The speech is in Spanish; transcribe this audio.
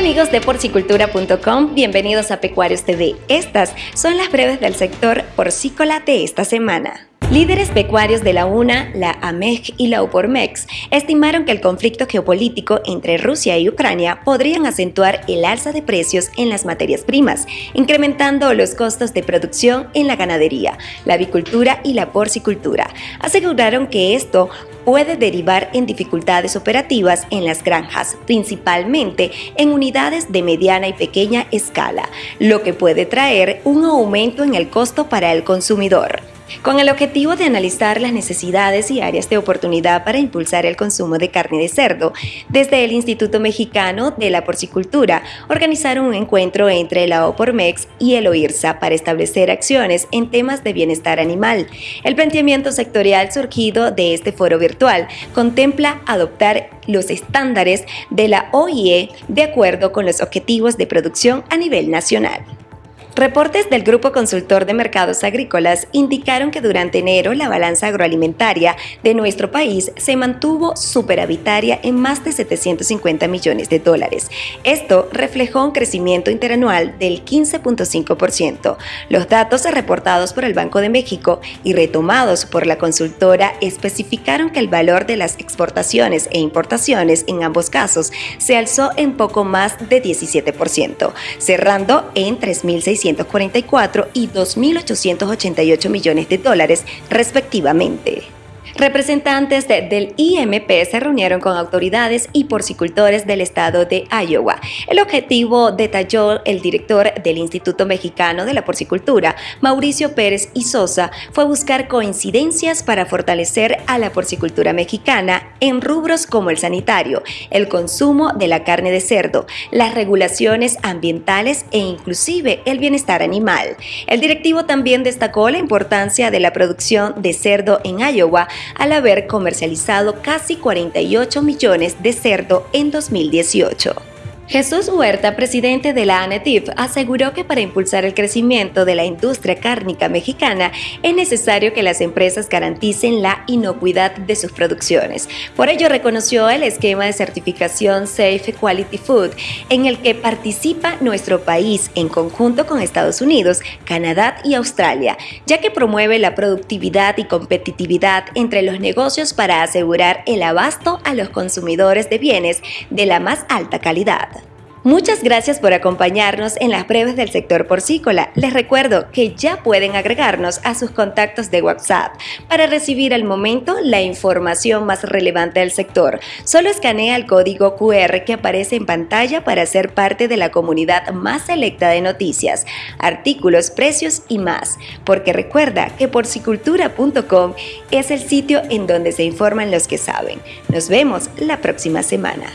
amigos de porcicultura.com, bienvenidos a Pecuarios TV. Estas son las breves del sector porcícola de esta semana. Líderes pecuarios de la UNA, la AMEG y la UPORMEX estimaron que el conflicto geopolítico entre Rusia y Ucrania podrían acentuar el alza de precios en las materias primas, incrementando los costos de producción en la ganadería, la avicultura y la porcicultura. Aseguraron que esto puede derivar en dificultades operativas en las granjas, principalmente en unidades de mediana y pequeña escala, lo que puede traer un aumento en el costo para el consumidor con el objetivo de analizar las necesidades y áreas de oportunidad para impulsar el consumo de carne de cerdo. Desde el Instituto Mexicano de la Porcicultura organizaron un encuentro entre la OPORMEX y el OIRSA para establecer acciones en temas de bienestar animal. El planteamiento sectorial surgido de este foro virtual contempla adoptar los estándares de la OIE de acuerdo con los objetivos de producción a nivel nacional. Reportes del Grupo Consultor de Mercados Agrícolas indicaron que durante enero la balanza agroalimentaria de nuestro país se mantuvo superavitaria en más de 750 millones de dólares. Esto reflejó un crecimiento interanual del 15.5%. Los datos reportados por el Banco de México y retomados por la consultora especificaron que el valor de las exportaciones e importaciones en ambos casos se alzó en poco más de 17%, cerrando en 3.600 644 y 2.888 millones de dólares respectivamente. Representantes del IMP se reunieron con autoridades y porcicultores del estado de Iowa. El objetivo, detalló el director del Instituto Mexicano de la Porcicultura, Mauricio Pérez y Sosa, fue buscar coincidencias para fortalecer a la porcicultura mexicana en rubros como el sanitario, el consumo de la carne de cerdo, las regulaciones ambientales e inclusive el bienestar animal. El directivo también destacó la importancia de la producción de cerdo en Iowa al haber comercializado casi 48 millones de cerdo en 2018. Jesús Huerta, presidente de la ANETIF, aseguró que para impulsar el crecimiento de la industria cárnica mexicana es necesario que las empresas garanticen la inocuidad de sus producciones. Por ello reconoció el esquema de certificación Safe Quality Food, en el que participa nuestro país en conjunto con Estados Unidos, Canadá y Australia, ya que promueve la productividad y competitividad entre los negocios para asegurar el abasto a los consumidores de bienes de la más alta calidad. Muchas gracias por acompañarnos en las breves del sector porcícola. Les recuerdo que ya pueden agregarnos a sus contactos de WhatsApp para recibir al momento la información más relevante del sector. Solo escanea el código QR que aparece en pantalla para ser parte de la comunidad más selecta de noticias, artículos, precios y más. Porque recuerda que porcicultura.com es el sitio en donde se informan los que saben. Nos vemos la próxima semana.